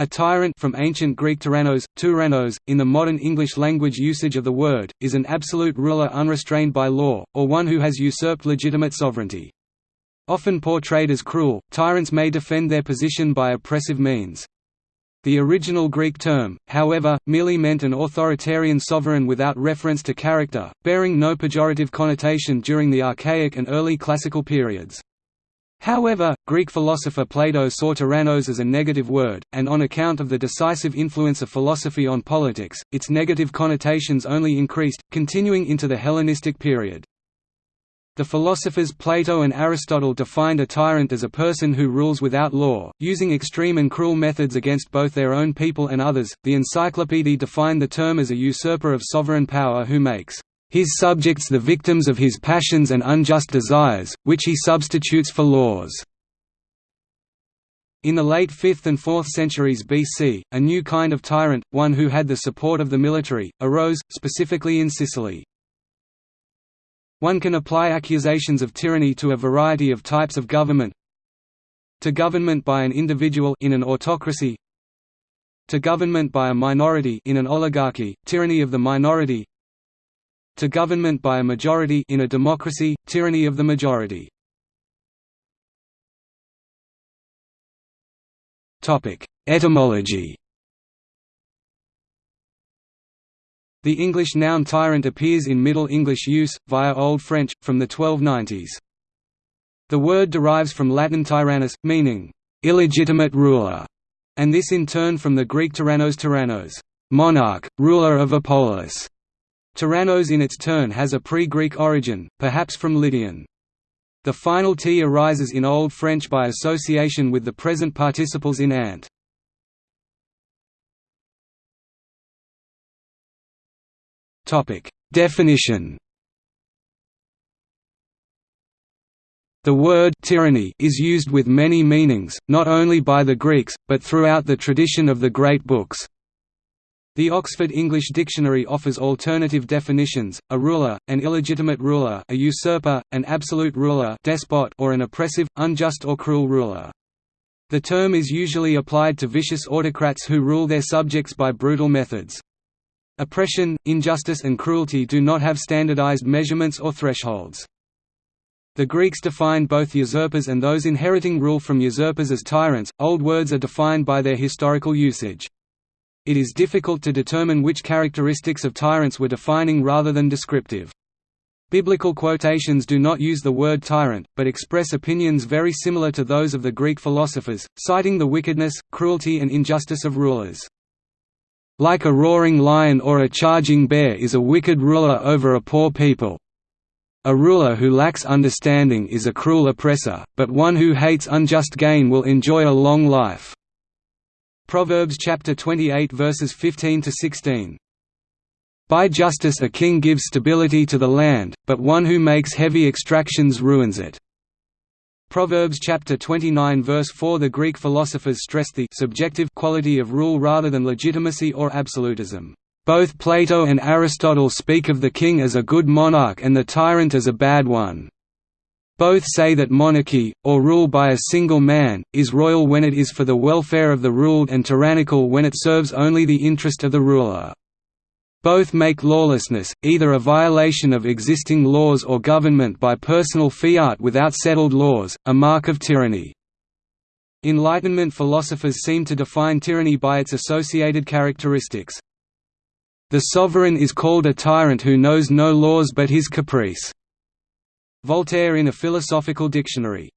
A tyrant from ancient Greek tyrannos, tyrannos, in the modern English language usage of the word, is an absolute ruler unrestrained by law, or one who has usurped legitimate sovereignty. Often portrayed as cruel, tyrants may defend their position by oppressive means. The original Greek term, however, merely meant an authoritarian sovereign without reference to character, bearing no pejorative connotation during the Archaic and early Classical periods. However, Greek philosopher Plato saw tyrannos as a negative word, and on account of the decisive influence of philosophy on politics, its negative connotations only increased, continuing into the Hellenistic period. The philosophers Plato and Aristotle defined a tyrant as a person who rules without law, using extreme and cruel methods against both their own people and others. The Encyclopaedia defined the term as a usurper of sovereign power who makes his subjects the victims of his passions and unjust desires, which he substitutes for laws." In the late 5th and 4th centuries BC, a new kind of tyrant, one who had the support of the military, arose, specifically in Sicily. One can apply accusations of tyranny to a variety of types of government to government by an individual in an autocracy to government by a minority in an oligarchy, tyranny of the minority to government by a majority in a democracy, tyranny of the majority. Etymology The English noun tyrant appears in Middle English use, via Old French, from the 1290s. The word derives from Latin tyrannus, meaning, illegitimate ruler, and this in turn from the Greek tyrannos tyrannos, monarch, ruler of a polis. Tyrannos in its turn has a pre-Greek origin, perhaps from Lydian. The final t arises in Old French by association with the present participles in ant. Definition The word tyranny is used with many meanings, not only by the Greeks, but throughout the tradition of the great books. The Oxford English Dictionary offers alternative definitions, a ruler, an illegitimate ruler a usurper, an absolute ruler despot or an oppressive, unjust or cruel ruler. The term is usually applied to vicious autocrats who rule their subjects by brutal methods. Oppression, injustice and cruelty do not have standardized measurements or thresholds. The Greeks defined both usurpers and those inheriting rule from usurpers as tyrants. Old words are defined by their historical usage. It is difficult to determine which characteristics of tyrants were defining rather than descriptive. Biblical quotations do not use the word tyrant, but express opinions very similar to those of the Greek philosophers, citing the wickedness, cruelty and injustice of rulers. Like a roaring lion or a charging bear is a wicked ruler over a poor people. A ruler who lacks understanding is a cruel oppressor, but one who hates unjust gain will enjoy a long life. Proverbs chapter 28 verses 15 to 16. By justice a king gives stability to the land, but one who makes heavy extractions ruins it. Proverbs chapter 29 verse 4 The Greek philosophers stressed the subjective quality of rule rather than legitimacy or absolutism. Both Plato and Aristotle speak of the king as a good monarch and the tyrant as a bad one. Both say that monarchy, or rule by a single man, is royal when it is for the welfare of the ruled and tyrannical when it serves only the interest of the ruler. Both make lawlessness, either a violation of existing laws or government by personal fiat without settled laws, a mark of tyranny. Enlightenment philosophers seem to define tyranny by its associated characteristics. The sovereign is called a tyrant who knows no laws but his caprice. Voltaire in a Philosophical Dictionary.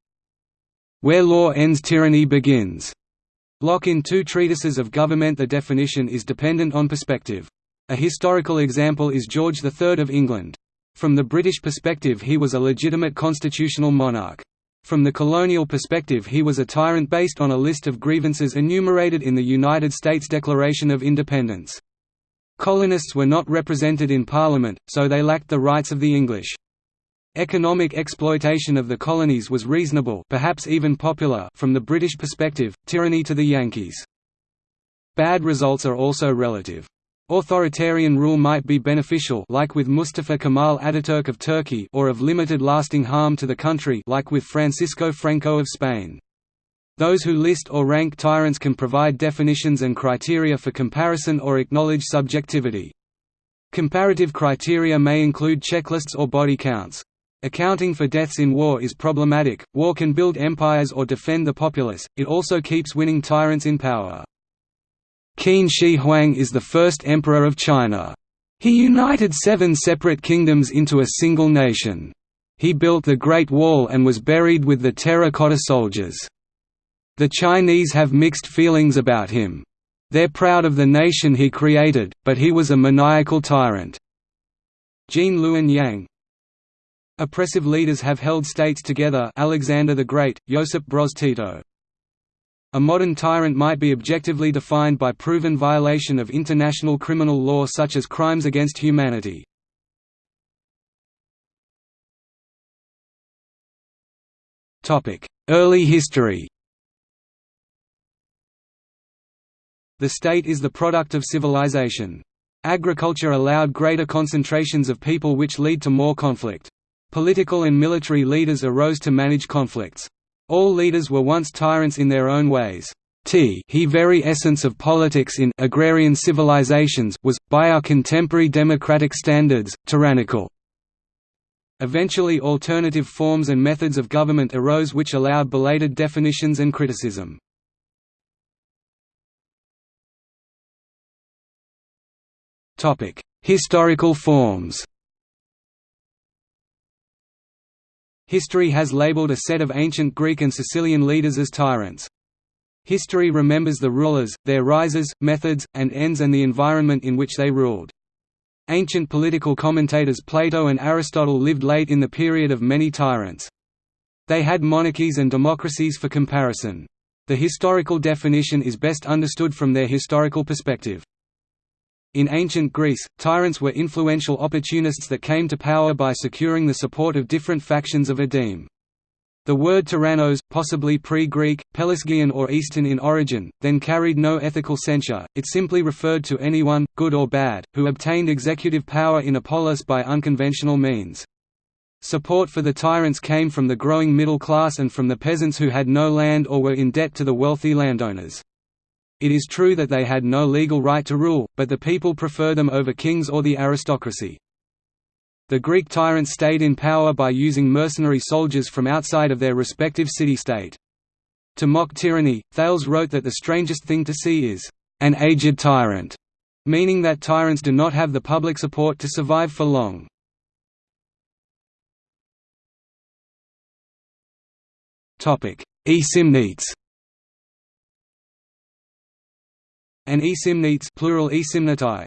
Where law ends tyranny begins. Locke in two treatises of government The definition is dependent on perspective. A historical example is George III of England. From the British perspective he was a legitimate constitutional monarch. From the colonial perspective he was a tyrant based on a list of grievances enumerated in the United States Declaration of Independence. Colonists were not represented in Parliament, so they lacked the rights of the English. Economic exploitation of the colonies was reasonable perhaps even popular from the British perspective, tyranny to the Yankees. Bad results are also relative. Authoritarian rule might be beneficial like with Mustafa Kemal Ataturk of Turkey or of limited lasting harm to the country like with Francisco Franco of Spain. Those who list or rank tyrants can provide definitions and criteria for comparison or acknowledge subjectivity. Comparative criteria may include checklists or body counts. Accounting for deaths in war is problematic, war can build empires or defend the populace, it also keeps winning tyrants in power. Qin Shi Huang is the first emperor of China. He united seven separate kingdoms into a single nation. He built the Great Wall and was buried with the terracotta soldiers. The Chinese have mixed feelings about him. They're proud of the nation he created, but he was a maniacal tyrant. Gene Luen Yang Oppressive leaders have held states together Alexander the Great, Josip Broz Tito. A modern tyrant might be objectively defined by proven violation of international criminal law such as crimes against humanity. Early history The state is the product of civilization. Agriculture allowed greater concentrations of people which lead to more conflict. Political and military leaders arose to manage conflicts. All leaders were once tyrants in their own ways. T he very essence of politics in agrarian civilizations was, by our contemporary democratic standards, tyrannical. Eventually alternative forms and methods of government arose which allowed belated definitions and criticism. Historical forms History has labeled a set of ancient Greek and Sicilian leaders as tyrants. History remembers the rulers, their rises, methods, and ends and the environment in which they ruled. Ancient political commentators Plato and Aristotle lived late in the period of many tyrants. They had monarchies and democracies for comparison. The historical definition is best understood from their historical perspective. In ancient Greece, tyrants were influential opportunists that came to power by securing the support of different factions of a deme. The word tyrannos, possibly pre-Greek, Pelasgian or Eastern in origin, then carried no ethical censure, it simply referred to anyone, good or bad, who obtained executive power in a polis by unconventional means. Support for the tyrants came from the growing middle class and from the peasants who had no land or were in debt to the wealthy landowners. It is true that they had no legal right to rule, but the people prefer them over kings or the aristocracy. The Greek tyrants stayed in power by using mercenary soldiers from outside of their respective city-state. To mock tyranny, Thales wrote that the strangest thing to see is, "...an aged tyrant", meaning that tyrants do not have the public support to survive for long. Aesymnetes An aesymnetes plural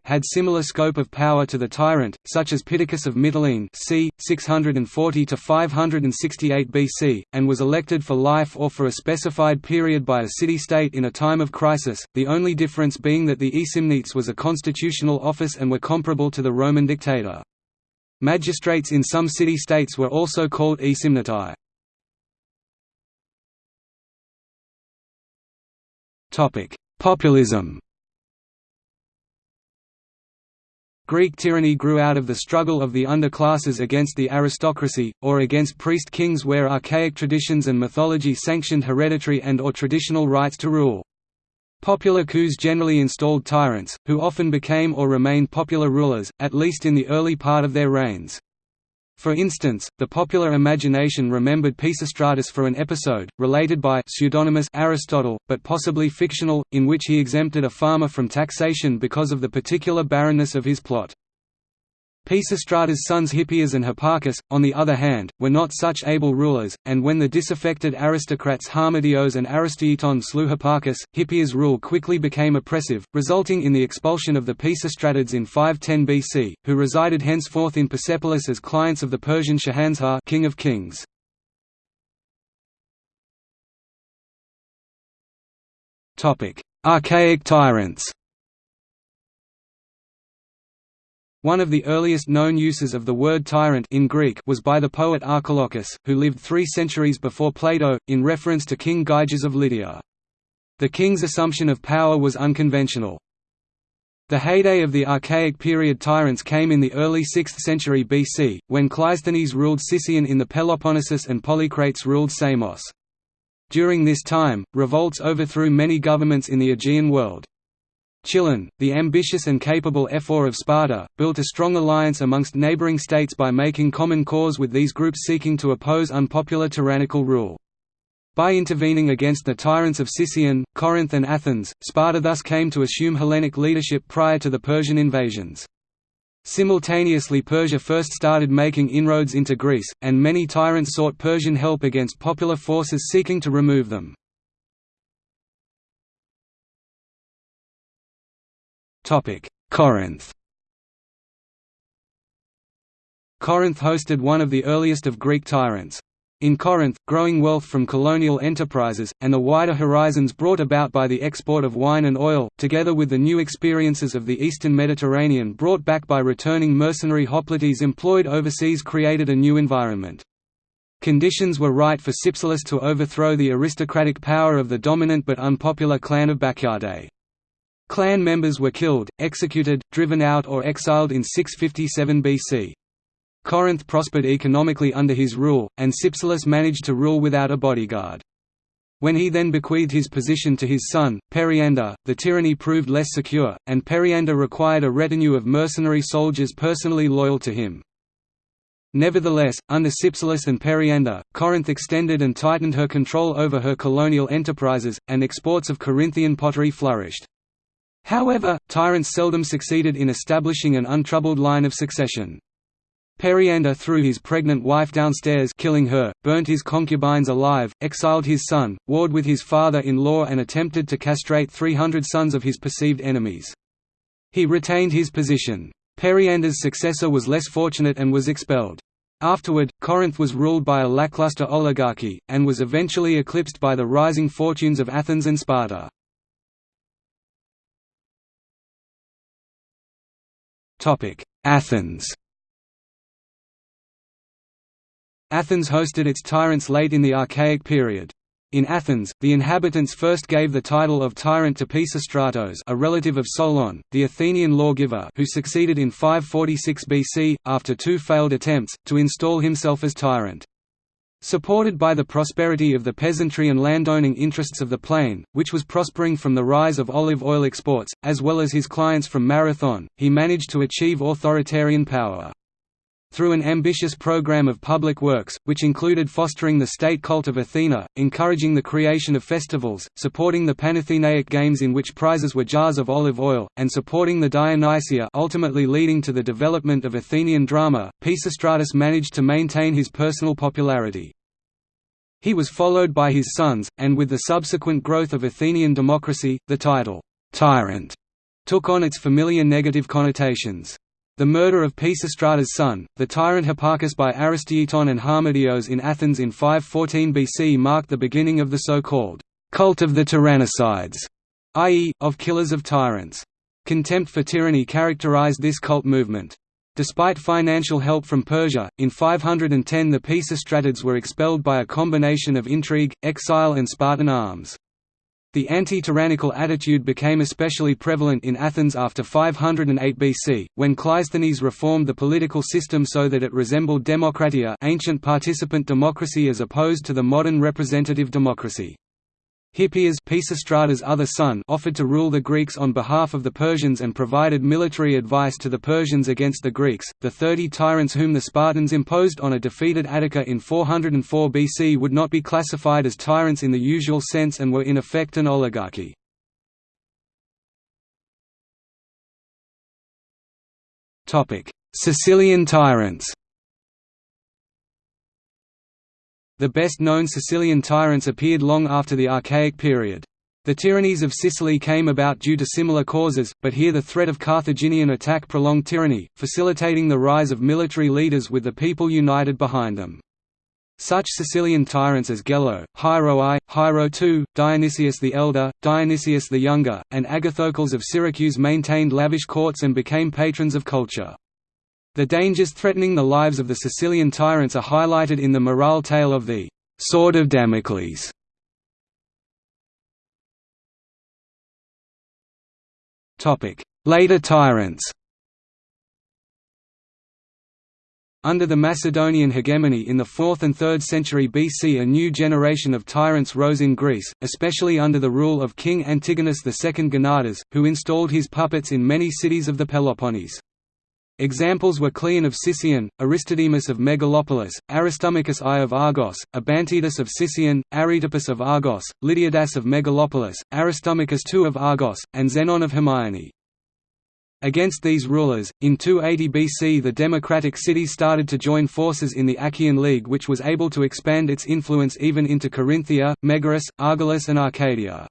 had similar scope of power to the tyrant, such as Pittacus of Mytilene c. 640–568 BC, and was elected for life or for a specified period by a city-state in a time of crisis, the only difference being that the aesymnetes was a constitutional office and were comparable to the Roman dictator. Magistrates in some city-states were also called aesymnetae. Populism Greek tyranny grew out of the struggle of the underclasses against the aristocracy, or against priest-kings where archaic traditions and mythology sanctioned hereditary and or traditional rights to rule. Popular coups generally installed tyrants, who often became or remained popular rulers, at least in the early part of their reigns. For instance, the popular imagination remembered Pisistratus for an episode, related by pseudonymous Aristotle, but possibly fictional, in which he exempted a farmer from taxation because of the particular barrenness of his plot. Pisistratus' sons Hippias and Hipparchus, on the other hand, were not such able rulers, and when the disaffected aristocrats Harmodios and Aristogeiton slew Hipparchus, Hippias' rule quickly became oppressive, resulting in the expulsion of the Pisistratids in 510 BC, who resided henceforth in Persepolis as clients of the Persian Shahanshah king of kings. Archaic tyrants One of the earliest known uses of the word tyrant in Greek was by the poet Archilochus, who lived three centuries before Plato, in reference to King Gyges of Lydia. The king's assumption of power was unconventional. The heyday of the Archaic period tyrants came in the early 6th century BC, when Cleisthenes ruled Sicyon in the Peloponnesus and Polycrates ruled Samos. During this time, revolts overthrew many governments in the Aegean world. Chilon, the ambitious and capable ephor of Sparta, built a strong alliance amongst neighbouring states by making common cause with these groups seeking to oppose unpopular tyrannical rule. By intervening against the tyrants of Sicyon, Corinth and Athens, Sparta thus came to assume Hellenic leadership prior to the Persian invasions. Simultaneously Persia first started making inroads into Greece, and many tyrants sought Persian help against popular forces seeking to remove them. Corinth Corinth hosted one of the earliest of Greek tyrants. In Corinth, growing wealth from colonial enterprises, and the wider horizons brought about by the export of wine and oil, together with the new experiences of the eastern Mediterranean brought back by returning mercenary hoplites employed overseas created a new environment. Conditions were right for Cypselus to overthrow the aristocratic power of the dominant but unpopular clan of Bacchiadae. Clan members were killed, executed, driven out or exiled in 657 BC. Corinth prospered economically under his rule, and Cypselus managed to rule without a bodyguard. When he then bequeathed his position to his son, Periander, the tyranny proved less secure, and Periander required a retinue of mercenary soldiers personally loyal to him. Nevertheless, under Cypselus and Periander, Corinth extended and tightened her control over her colonial enterprises, and exports of Corinthian pottery flourished. However, tyrants seldom succeeded in establishing an untroubled line of succession. Periander threw his pregnant wife downstairs killing her, burnt his concubines alive, exiled his son, warred with his father-in-law and attempted to castrate 300 sons of his perceived enemies. He retained his position. Periander's successor was less fortunate and was expelled. Afterward, Corinth was ruled by a lackluster oligarchy, and was eventually eclipsed by the rising fortunes of Athens and Sparta. Athens Athens hosted its tyrants late in the Archaic period. In Athens, the inhabitants first gave the title of tyrant to Pisistratos a relative of Solon, the Athenian lawgiver who succeeded in 546 BC, after two failed attempts, to install himself as tyrant. Supported by the prosperity of the peasantry and landowning interests of the plain, which was prospering from the rise of olive oil exports, as well as his clients from Marathon, he managed to achieve authoritarian power. Through an ambitious program of public works, which included fostering the state cult of Athena, encouraging the creation of festivals, supporting the Panathenaic Games in which prizes were jars of olive oil, and supporting the Dionysia ultimately leading to the development of Athenian drama, Pisistratus managed to maintain his personal popularity. He was followed by his sons, and with the subsequent growth of Athenian democracy, the title, tyrant, took on its familiar negative connotations. The murder of Pisistratus' son, the tyrant Hipparchus by Aristogeiton and Harmodios in Athens in 514 BC marked the beginning of the so-called cult of the tyrannicides, i.e., of killers of tyrants. Contempt for tyranny characterized this cult movement. Despite financial help from Persia, in 510 the Pisistratids were expelled by a combination of intrigue, exile and Spartan arms. The anti-tyrannical attitude became especially prevalent in Athens after 508 BC, when Cleisthenes reformed the political system so that it resembled democratia ancient participant democracy as opposed to the modern representative democracy. Hippias other son offered to rule the Greeks on behalf of the Persians and provided military advice to the Persians against the Greeks. The thirty tyrants whom the Spartans imposed on a defeated Attica in 404 BC would not be classified as tyrants in the usual sense and were in effect an oligarchy. Sicilian tyrants The best-known Sicilian tyrants appeared long after the Archaic period. The tyrannies of Sicily came about due to similar causes, but here the threat of Carthaginian attack prolonged tyranny, facilitating the rise of military leaders with the people united behind them. Such Sicilian tyrants as Gelo, Hiero I, Hiero II, Dionysius the Elder, Dionysius the Younger, and Agathocles of Syracuse maintained lavish courts and became patrons of culture. The dangers threatening the lives of the Sicilian tyrants are highlighted in the morale tale of the «Sword of Damocles». Later tyrants Under the Macedonian hegemony in the 4th and 3rd century BC a new generation of tyrants rose in Greece, especially under the rule of King Antigonus II Gonatas, who installed his puppets in many cities of the Peloponnese. Examples were Cleon of Sicyon, Aristodemus of Megalopolis, Aristomachus I of Argos, Abantidas of Sicyon, Aristippus of Argos, Lydiadas of Megalopolis, Aristomachus II of Argos, and Zenon of Hermione. Against these rulers, in 280 BC the democratic cities started to join forces in the Achaean League which was able to expand its influence even into Corinthia, Megaris, Argolis and Arcadia.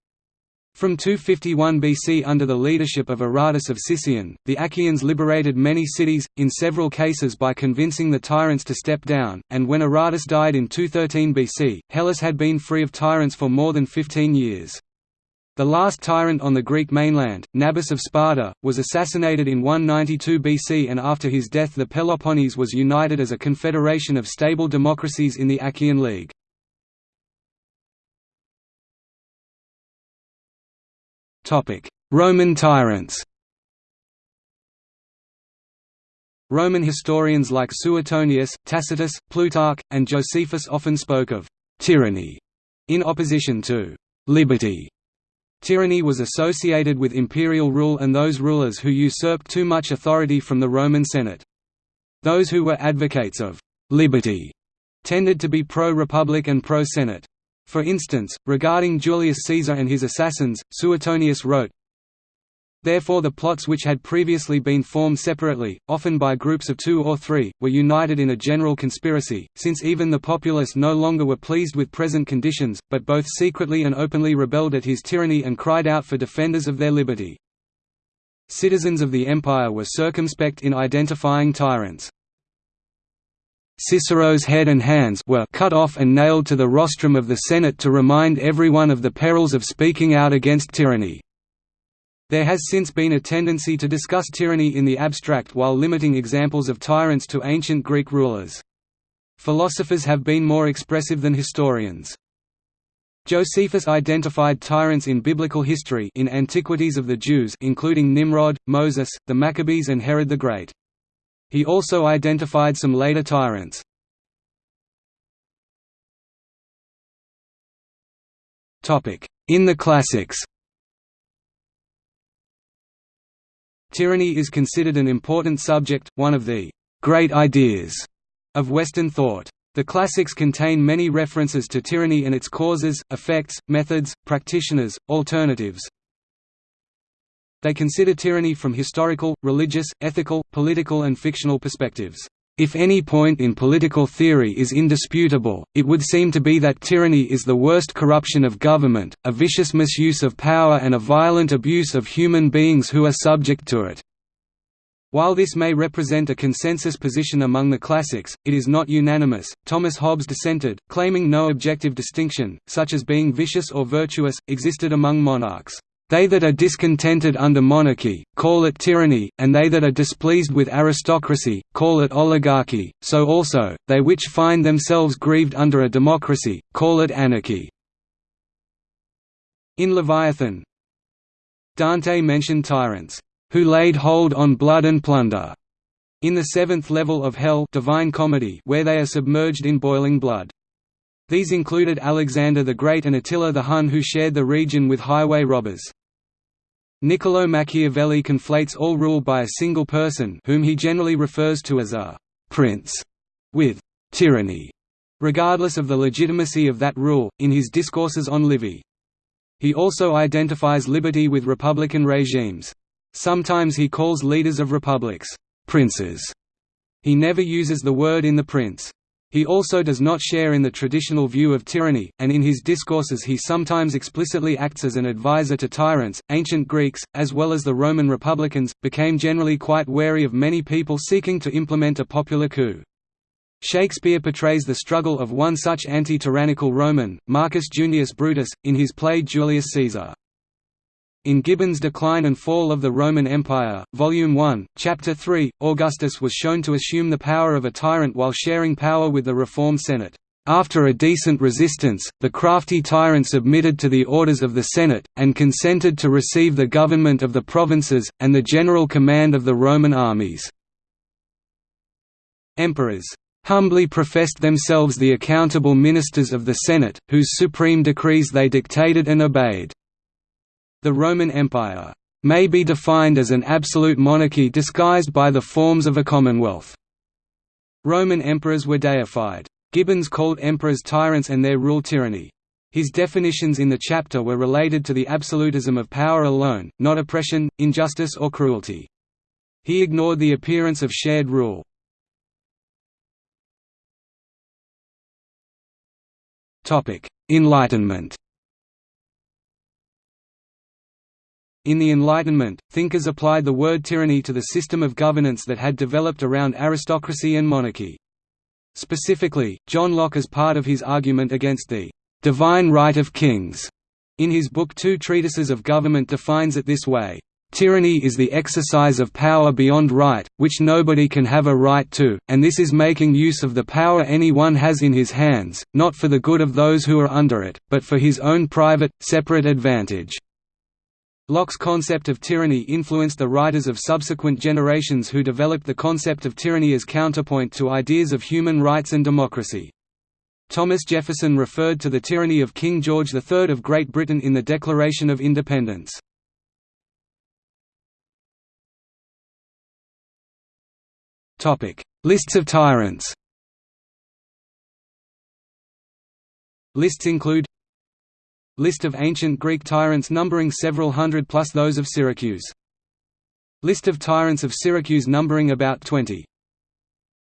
From 251 BC under the leadership of Aratus of Sicyon, the Achaeans liberated many cities, in several cases by convincing the tyrants to step down, and when Aratus died in 213 BC, Hellas had been free of tyrants for more than 15 years. The last tyrant on the Greek mainland, Nabis of Sparta, was assassinated in 192 BC and after his death the Peloponnese was united as a confederation of stable democracies in the Achaean League. Roman tyrants Roman historians like Suetonius, Tacitus, Plutarch, and Josephus often spoke of «tyranny» in opposition to «liberty» Tyranny was associated with imperial rule and those rulers who usurped too much authority from the Roman Senate. Those who were advocates of «liberty» tended to be pro-republic and pro-senate. For instance, regarding Julius Caesar and his assassins, Suetonius wrote, Therefore the plots which had previously been formed separately, often by groups of two or three, were united in a general conspiracy, since even the populace no longer were pleased with present conditions, but both secretly and openly rebelled at his tyranny and cried out for defenders of their liberty. Citizens of the empire were circumspect in identifying tyrants. Cicero's head and hands were cut off and nailed to the rostrum of the Senate to remind everyone of the perils of speaking out against tyranny. There has since been a tendency to discuss tyranny in the abstract while limiting examples of tyrants to ancient Greek rulers. Philosophers have been more expressive than historians. Josephus identified tyrants in biblical history in Antiquities of the Jews including Nimrod, Moses, the Maccabees and Herod the Great. He also identified some later tyrants. In the classics Tyranny is considered an important subject, one of the «great ideas» of Western thought. The classics contain many references to tyranny and its causes, effects, methods, practitioners, alternatives. They consider tyranny from historical, religious, ethical, political and fictional perspectives. If any point in political theory is indisputable, it would seem to be that tyranny is the worst corruption of government, a vicious misuse of power and a violent abuse of human beings who are subject to it. While this may represent a consensus position among the classics, it is not unanimous. Thomas Hobbes dissented, claiming no objective distinction, such as being vicious or virtuous, existed among monarchs. They that are discontented under monarchy, call it tyranny, and they that are displeased with aristocracy, call it oligarchy, so also, they which find themselves grieved under a democracy, call it anarchy." In Leviathan Dante mentioned tyrants, "...who laid hold on blood and plunder." In the seventh level of Hell Divine Comedy where they are submerged in boiling blood. These included Alexander the Great and Attila the Hun who shared the region with highway robbers. Niccolò Machiavelli conflates all rule by a single person whom he generally refers to as a «prince» with «tyranny», regardless of the legitimacy of that rule, in his discourses on Livy. He also identifies liberty with republican regimes. Sometimes he calls leaders of republics «princes». He never uses the word in the prince. He also does not share in the traditional view of tyranny, and in his discourses he sometimes explicitly acts as an advisor to tyrants. Ancient Greeks, as well as the Roman republicans, became generally quite wary of many people seeking to implement a popular coup. Shakespeare portrays the struggle of one such anti-tyrannical Roman, Marcus Junius Brutus, in his play Julius Caesar. In Gibbon's Decline and Fall of the Roman Empire, Volume 1, Chapter 3, Augustus was shown to assume the power of a tyrant while sharing power with the reformed Senate. After a decent resistance, the crafty tyrant submitted to the orders of the Senate, and consented to receive the government of the provinces, and the general command of the Roman armies. emperors humbly professed themselves the accountable ministers of the Senate, whose supreme decrees they dictated and obeyed. The Roman Empire may be defined as an absolute monarchy disguised by the forms of a commonwealth. Roman emperors were deified. Gibbons called emperors tyrants and their rule tyranny. His definitions in the chapter were related to the absolutism of power alone, not oppression, injustice or cruelty. He ignored the appearance of shared rule. Enlightenment In the Enlightenment, thinkers applied the word tyranny to the system of governance that had developed around aristocracy and monarchy. Specifically, John Locke as part of his argument against the «divine right of kings» in his book Two Treatises of Government defines it this way, Tyranny is the exercise of power beyond right, which nobody can have a right to, and this is making use of the power anyone has in his hands, not for the good of those who are under it, but for his own private, separate advantage. Locke's concept of tyranny influenced the writers of subsequent generations who developed the concept of tyranny as counterpoint to ideas of human rights and democracy. Thomas Jefferson referred to the tyranny of King George III of Great Britain in the Declaration of Independence. Lists of tyrants Lists include List of ancient Greek tyrants numbering several hundred plus those of Syracuse. List of tyrants of Syracuse numbering about 20.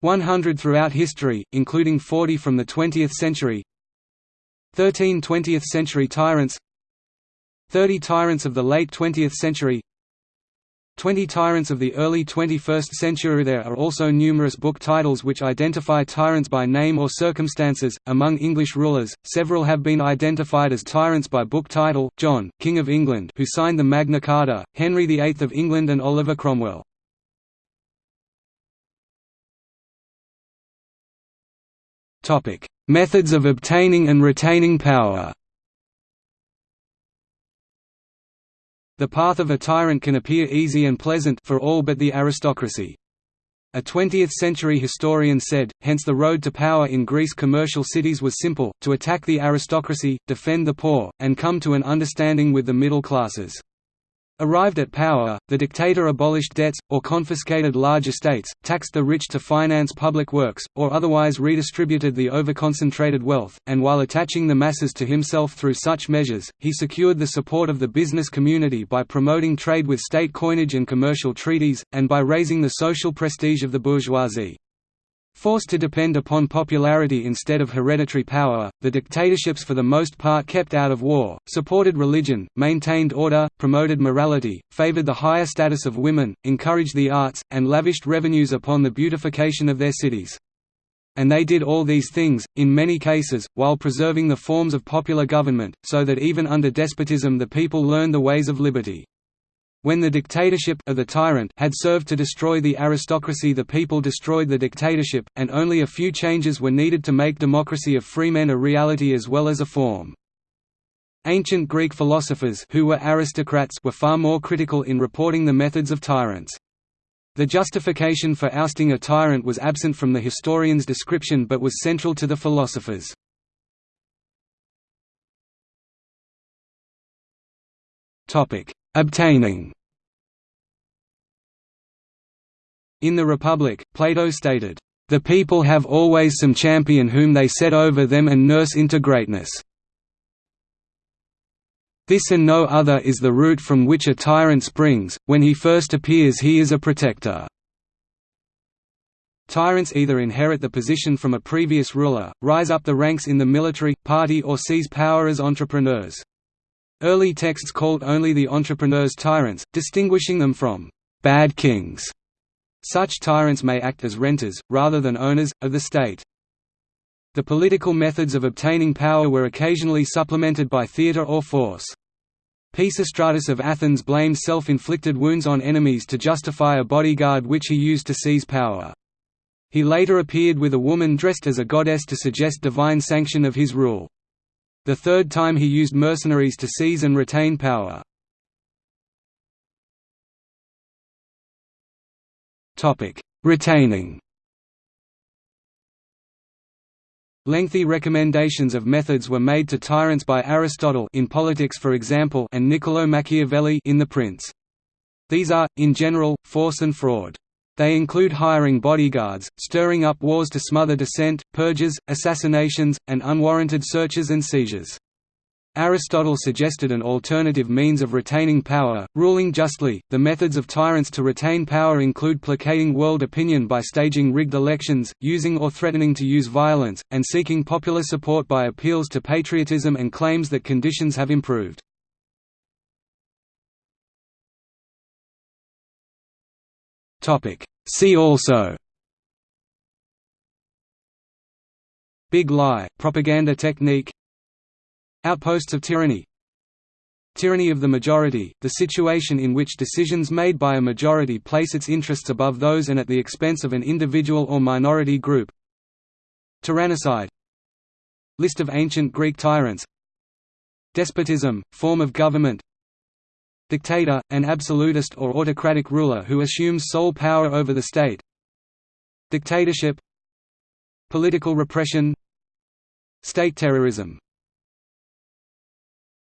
100 throughout history, including 40 from the 20th century 13 20th-century tyrants 30 tyrants of the late 20th century Twenty Tyrants of the early 21st century There are also numerous book titles which identify tyrants by name or circumstances. Among English rulers, several have been identified as tyrants by book title John, King of England who signed the Magna Carta, Henry VIII of England and Oliver Cromwell. Methods of obtaining and retaining power The path of a tyrant can appear easy and pleasant for all but the aristocracy. A 20th-century historian said, hence the road to power in Greece commercial cities was simple, to attack the aristocracy, defend the poor, and come to an understanding with the middle classes. Arrived at power, the dictator abolished debts, or confiscated large estates, taxed the rich to finance public works, or otherwise redistributed the overconcentrated wealth, and while attaching the masses to himself through such measures, he secured the support of the business community by promoting trade with state coinage and commercial treaties, and by raising the social prestige of the bourgeoisie. Forced to depend upon popularity instead of hereditary power, the dictatorships for the most part kept out of war, supported religion, maintained order, promoted morality, favored the higher status of women, encouraged the arts, and lavished revenues upon the beautification of their cities. And they did all these things, in many cases, while preserving the forms of popular government, so that even under despotism the people learned the ways of liberty. When the dictatorship of the tyrant had served to destroy the aristocracy the people destroyed the dictatorship, and only a few changes were needed to make democracy of free men a reality as well as a form. Ancient Greek philosophers who were aristocrats were far more critical in reporting the methods of tyrants. The justification for ousting a tyrant was absent from the historian's description but was central to the philosophers. Topic: Obtaining In the Republic, Plato stated, "...the people have always some champion whom they set over them and nurse into greatness. This and no other is the root from which a tyrant springs, when he first appears he is a protector." Tyrants either inherit the position from a previous ruler, rise up the ranks in the military, party or seize power as entrepreneurs. Early texts called only the entrepreneurs tyrants, distinguishing them from «bad kings». Such tyrants may act as renters, rather than owners, of the state. The political methods of obtaining power were occasionally supplemented by theatre or force. Pisistratus of Athens blamed self-inflicted wounds on enemies to justify a bodyguard which he used to seize power. He later appeared with a woman dressed as a goddess to suggest divine sanction of his rule the third time he used mercenaries to seize and retain power. Retaining Lengthy recommendations of methods were made to tyrants by Aristotle in Politics for example and Niccolo Machiavelli in The Prince. These are, in general, force and fraud. They include hiring bodyguards, stirring up wars to smother dissent, purges, assassinations, and unwarranted searches and seizures. Aristotle suggested an alternative means of retaining power, ruling justly. The methods of tyrants to retain power include placating world opinion by staging rigged elections, using or threatening to use violence, and seeking popular support by appeals to patriotism and claims that conditions have improved. Topic: See also. Big lie, propaganda technique. Outposts of tyranny. Tyranny of the majority, the situation in which decisions made by a majority place its interests above those and at the expense of an individual or minority group. Tyrannicide. List of ancient Greek tyrants. Despotism, form of government Dictator, an absolutist or autocratic ruler who assumes sole power over the state. Dictatorship. Political repression. State terrorism